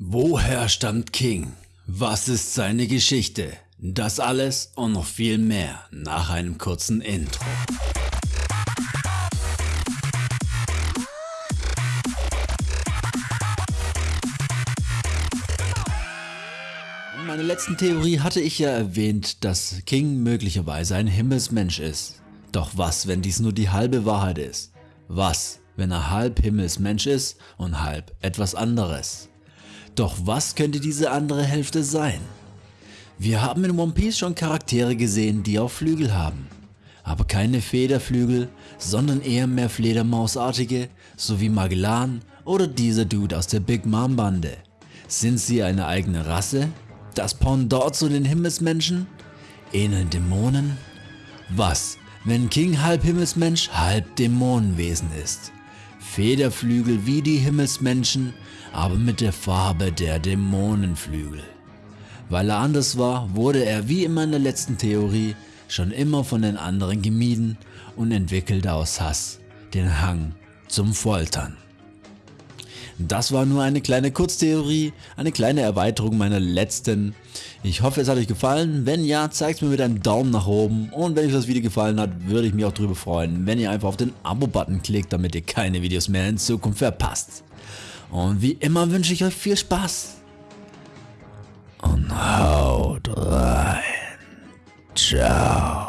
Woher stammt King? Was ist seine Geschichte? Das alles und noch viel mehr nach einem kurzen Intro. In meiner letzten Theorie hatte ich ja erwähnt, dass King möglicherweise ein Himmelsmensch ist. Doch was, wenn dies nur die halbe Wahrheit ist? Was, wenn er halb Himmelsmensch ist und halb etwas anderes? Doch was könnte diese andere Hälfte sein? Wir haben in One Piece schon Charaktere gesehen, die auch Flügel haben. Aber keine Federflügel, sondern eher mehr Fledermausartige, so wie Magellan oder dieser Dude aus der Big Mom Bande. Sind sie eine eigene Rasse? Das Pendant zu den Himmelsmenschen? Ähneln Dämonen? Was, wenn King halb Himmelsmensch, halb Dämonenwesen ist? Federflügel wie die Himmelsmenschen, aber mit der Farbe der Dämonenflügel. Weil er anders war, wurde er wie in meiner letzten Theorie schon immer von den anderen gemieden und entwickelte aus Hass den Hang zum Foltern. Das war nur eine kleine Kurztheorie, eine kleine Erweiterung meiner letzten. Ich hoffe es hat euch gefallen, wenn ja, zeigt mir mit einem Daumen nach oben und wenn euch das Video gefallen hat, würde ich mich auch darüber freuen, wenn ihr einfach auf den Abo-Button klickt, damit ihr keine Videos mehr in Zukunft verpasst. Und wie immer wünsche ich euch viel Spaß. Und haut rein. Ciao.